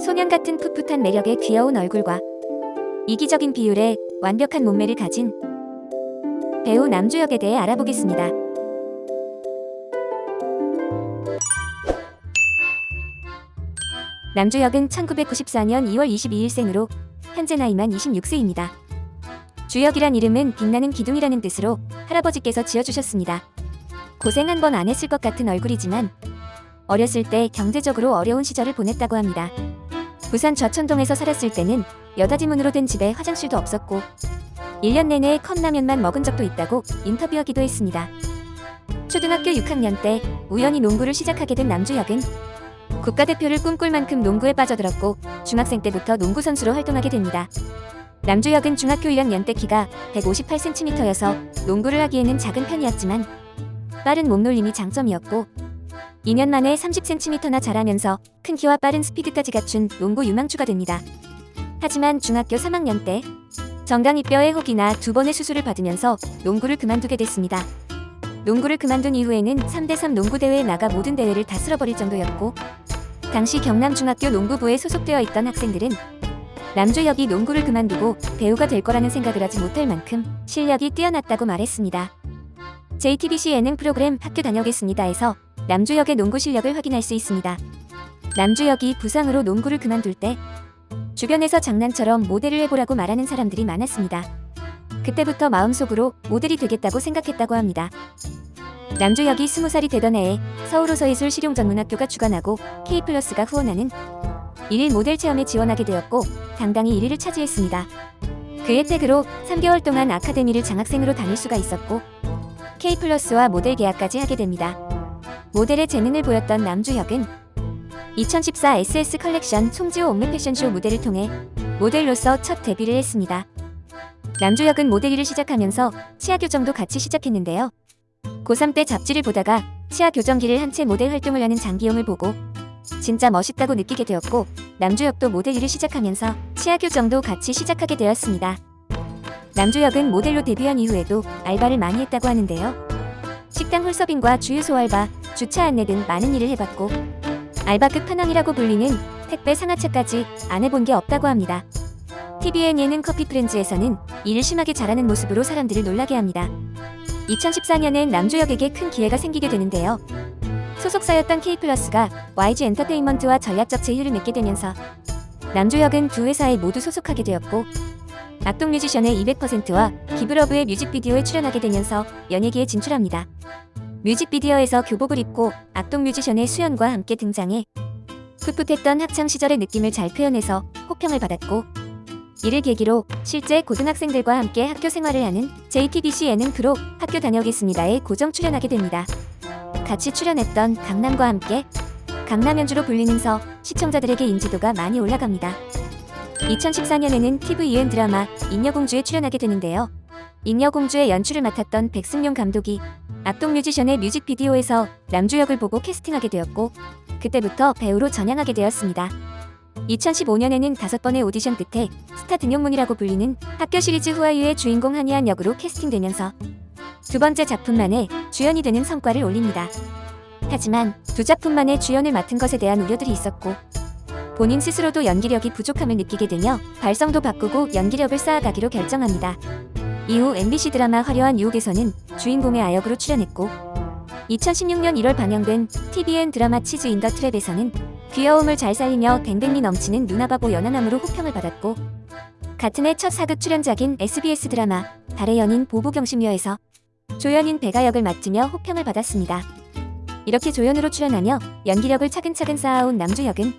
소년 같은 풋풋한 매력의 귀여운 얼굴과 이기적인 비율에 완벽한 몸매를 가진 배우 남주혁에 대해 알아보겠습니다. 남주혁은 1994년 2월 22일 생으로 현재 나이만 26세입니다. 주혁이란 이름은 빛나는 기둥이라는 뜻으로 할아버지께서 지어주셨습니다. 고생 한 번 안 했을 것 같은 얼굴이지만 어렸을 때 경제적으로 어려운 시절을 보냈다고 합니다. 부산 좌천동에서 살았을 때는 여닫이문으로 된 집에 화장실도 없었고 1년 내내 컵라면만 먹은 적도 있다고 인터뷰하기도 했습니다. 초등학교 6학년 때 우연히 농구를 시작하게 된 남주혁은 국가대표를 꿈꿀 만큼 농구에 빠져들었고 중학생 때부터 농구 선수로 활동하게 됩니다. 남주혁은 중학교 1학년 때 키가 158cm여서 농구를 하기에는 작은 편이었지만 빠른 몸놀림이 장점이었고 2년 만에 30cm나 자라면서 큰 키와 빠른 스피드까지 갖춘 농구 유망주가 됩니다. 하지만 중학교 3학년 때 정강이뼈의 혹이나 두 번의 수술을 받으면서 농구를 그만두게 됐습니다. 농구를 그만둔 이후에는 3대3 농구대회에 나가 모든 대회를 다 쓸어버릴 정도였고 당시 경남중학교 농구부에 소속되어 있던 학생들은 남주혁이 농구를 그만두고 배우가 될 거라는 생각을 하지 못할 만큼 실력이 뛰어났다고 말했습니다. JTBC 예능 프로그램 학교 다녀오겠습니다에서 남주혁의 농구 실력을 확인할 수 있습니다. 남주혁이 부상으로 농구를 그만둘 때 주변에서 장난처럼 모델을 해보라고 말하는 사람들이 많았습니다. 그때부터 마음속으로 모델이 되겠다고 생각했다고 합니다. 남주혁이 20살이 되던 해에 서울호서예술 실용전문학교가 주관하고 K플러스가 후원하는 1일 모델 체험에 지원하게 되었고 당당히 1위를 차지했습니다. 그 혜택으로 3개월 동안 아카데미를 장학생으로 다닐 수가 있었고 K플러스와 모델 계약까지 하게 됩니다. 모델의 재능을 보였던 남주혁은 2014 SS 컬렉션 송지오 옴므 패션쇼 무대를 통해 모델로서 첫 데뷔를 했습니다. 남주혁은 모델 일을 시작하면서 치아 교정도 같이 시작했는데요. 고3 때 잡지를 보다가 치아 교정기를 한 채 모델 활동을 하는 장기용을 보고 진짜 멋있다고 느끼게 되었고 남주혁도 모델 일을 시작하면서 치아 교정도 같이 시작하게 되었습니다. 남주혁은 모델로 데뷔한 이후에도 알바를 많이 했다고 하는데요. 식당 홀서빙과 주유소 알바, 주차 안내 등 많은 일을 해봤고 알바 끝판왕이라고 불리는 택배 상하차까지 안 해본 게 없다고 합니다. TVN 예능 커피 프렌즈에서는 일을 심하게 잘하는 모습으로 사람들을 놀라게 합니다. 2014년엔 남주혁에게 큰 기회가 생기게 되는데요. 소속사였던 K플러스가 YG 엔터테인먼트와 전략적 제휴를 맺게 되면서 남주혁은 두 회사에 모두 소속하게 되었고 악동 뮤지션의 200%와 기브러브의 뮤직비디오에 출연하게 되면서 연예계에 진출합니다. 뮤직비디오에서 교복을 입고 악동 뮤지션의 수연과 함께 등장해 풋풋했던 학창시절의 느낌을 잘 표현해서 호평을 받았고 이를 계기로 실제 고등학생들과 함께 학교 생활을 하는 JTBC 예능 프로 학교 다녀오겠습니다에 고정 출연하게 됩니다. 같이 출연했던 강남과 함께 강남연주로 불리면서 시청자들에게 인지도가 많이 올라갑니다. 2014년에는 TVN 드라마 잉여공주에 출연하게 되는데요. 잉여공주의 연출을 맡았던 백승룡 감독이 악동 뮤지션의 뮤직비디오에서 남주혁을 보고 캐스팅하게 되었고 그때부터 배우로 전향하게 되었습니다. 2015년에는 다섯 번의 오디션 끝에 스타 등용문이라고 불리는 학교 시리즈 후아유의 주인공 한이안 역으로 캐스팅되면서 두 번째 작품 만에 주연이 되는 성과를 올립니다. 하지만 두 작품 만에 주연을 맡은 것에 대한 우려들이 있었고 본인 스스로도 연기력이 부족함을 느끼게 되며 발성도 바꾸고 연기력을 쌓아가기로 결정합니다. 이후 MBC 드라마 화려한 유혹에서는 주인공의 아역으로 출연했고 2016년 1월 방영된 TVN 드라마 치즈 인 더 트랩에서는 귀여움을 잘 살리며 댕댕미 넘치는 누나바보 연하남으로 호평을 받았고 같은 해 첫 사극 출연작인 SBS 드라마 달의 연인 보부경심녀에서 조연인 배가 역을 맡으며 호평을 받았습니다. 이렇게 조연으로 출연하며 연기력을 차근차근 쌓아온 남주혁은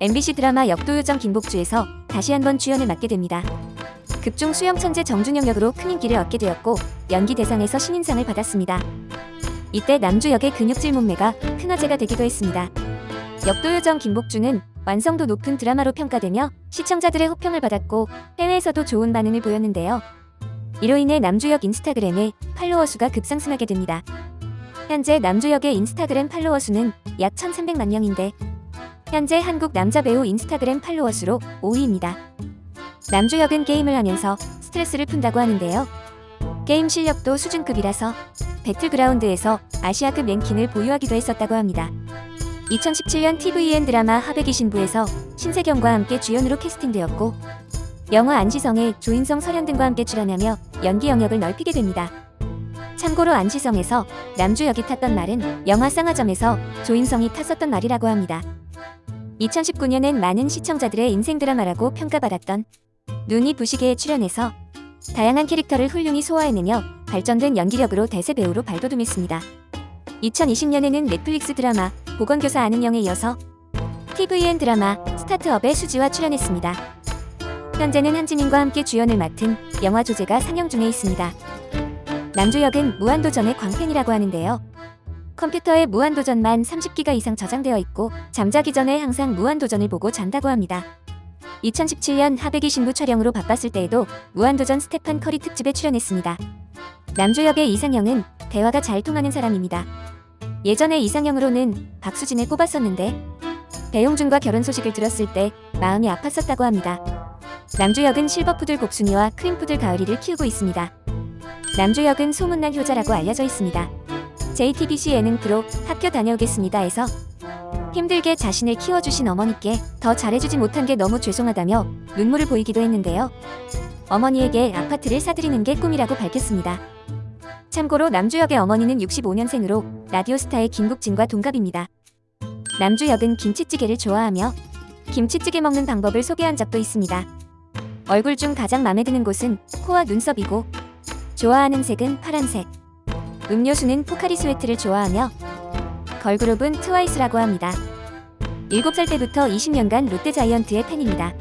MBC 드라마 역도요정 김복주에서 다시 한번 주연을 맡게 됩니다. 극중 수영 천재 정준영 역으로 큰 인기를 얻게 되었고 연기 대상에서 신인상을 받았습니다. 이때 남주 역의 근육질 몸매가 큰 화제가 되기도 했습니다. 역도요정 김복주는 완성도 높은 드라마로 평가되며 시청자들의 호평을 받았고 해외에서도 좋은 반응을 보였는데요. 이로 인해 남주역 인스타그램의 팔로워 수가 급상승하게 됩니다. 현재 남주역의 인스타그램 팔로워 수는 약 1300만 명인데 현재 한국 남자 배우 인스타그램 팔로워 수로 5위입니다. 남주혁은 게임을 하면서 스트레스를 푼다고 하는데요. 게임 실력도 수준급이라서 배틀그라운드에서 아시아급 랭킹을 보유하기도 했었다고 합니다. 2017년 TVN 드라마 하백이 신부에서 신세경과 함께 주연으로 캐스팅되었고 영화 안시성에 조인성 설현 등과 함께 출연하며 연기 영역을 넓히게 됩니다. 참고로 안시성에서 남주 역이 탔던 말은 영화 쌍화점에서 조인성이 탔었던 말이라고 합니다. 2019년엔 많은 시청자들의 인생 드라마라고 평가받았던 눈이 부시게에 출연해서 다양한 캐릭터를 훌륭히 소화해내며 발전된 연기력으로 대세 배우로 발돋움했습니다. 2020년에는 넷플릭스 드라마 보건교사 아는 영에 이어서 TVN 드라마 스타트업에 수지와 출연했습니다. 현재는 한지민과 함께 주연을 맡은 영화 조제가 상영 중에 있습니다. 남주 역은 무한도전의 광팬이라고 하는데요. 컴퓨터에 무한도전만 30기가 이상 저장되어 있고 잠자기 전에 항상 무한도전을 보고 잔다고 합니다. 2017년 하백의 신부 촬영으로 바빴을 때에도 무한도전 스테판 커리 특집에 출연했습니다. 남주혁의 이상형은 대화가 잘 통하는 사람입니다. 예전에 이상형으로는 박수진을 꼽았었는데 배용준과 결혼 소식을 들었을 때 마음이 아팠었다고 합니다. 남주혁은 실버푸들 곡순이와 크림푸들 가을이를 키우고 있습니다. 남주혁은 소문난 효자라고 알려져 있습니다. JTBC 예능 프로 학교 다녀오겠습니다에서 힘들게 자신을 키워주신 어머니께 더 잘해주지 못한 게 너무 죄송하다며 눈물을 보이기도 했는데요. 어머니에게 아파트를 사드리는 게 꿈이라고 밝혔습니다. 참고로 남주역의 어머니는 65년생으로 라디오스타의 김국진과 동갑입니다. 남주역은 김치찌개를 좋아하며 김치찌개 먹는 방법을 소개한 적도 있습니다. 얼굴 중 가장 마음에 드는 곳은 코와 눈썹이고 좋아하는 색은 파란색. 음료수는 포카리 스웨트를 좋아하며 걸그룹은 트와이스라고 합니다. 7살 때부터 20년간 롯데자이언츠의 팬입니다.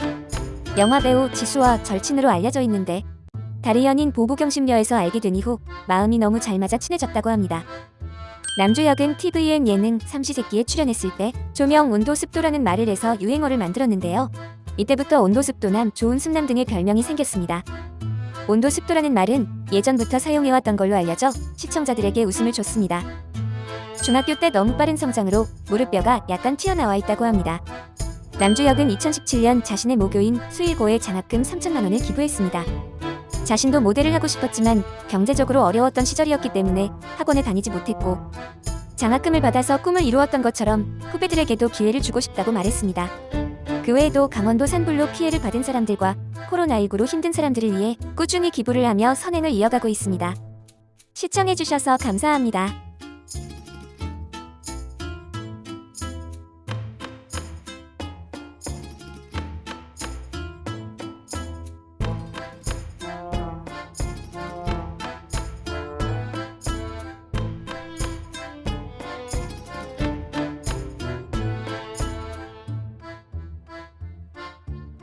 영화배우 지수와 절친으로 알려져 있는데 달의 연인 보보경심 려에서 알게 된 이후 마음이 너무 잘 맞아 친해졌다고 합니다. 남주혁은 TVN 예능 삼시세끼에 출연했을 때 조명 온도 습도라는 말을 해서 유행어를 만들었는데요. 이때부터 온도 습도남 조온습남 등의 별명이 생겼습니다. 온도 습도라는 말은 예전부터 사용해왔던 걸로 알려져 시청자들에게 웃음을 줬습니다. 중학교 때 너무 빠른 성장으로 무릎뼈가 약간 튀어나와 있다고 합니다. 남주역은 2017년 자신의 모교인 수일고에 장학금 3천만 원을 기부했습니다. 자신도 모델을 하고 싶었지만 경제적으로 어려웠던 시절이었기 때문에 학원에 다니지 못했고 장학금을 받아서 꿈을 이루었던 것처럼 후배들에게도 기회를 주고 싶다고 말했습니다. 그 외에도 강원도 산불로 피해를 받은 사람들과 코로나19로 힘든 사람들을 위해 꾸준히 기부를 하며 선행을 이어가고 있습니다. 시청해주셔서 감사합니다.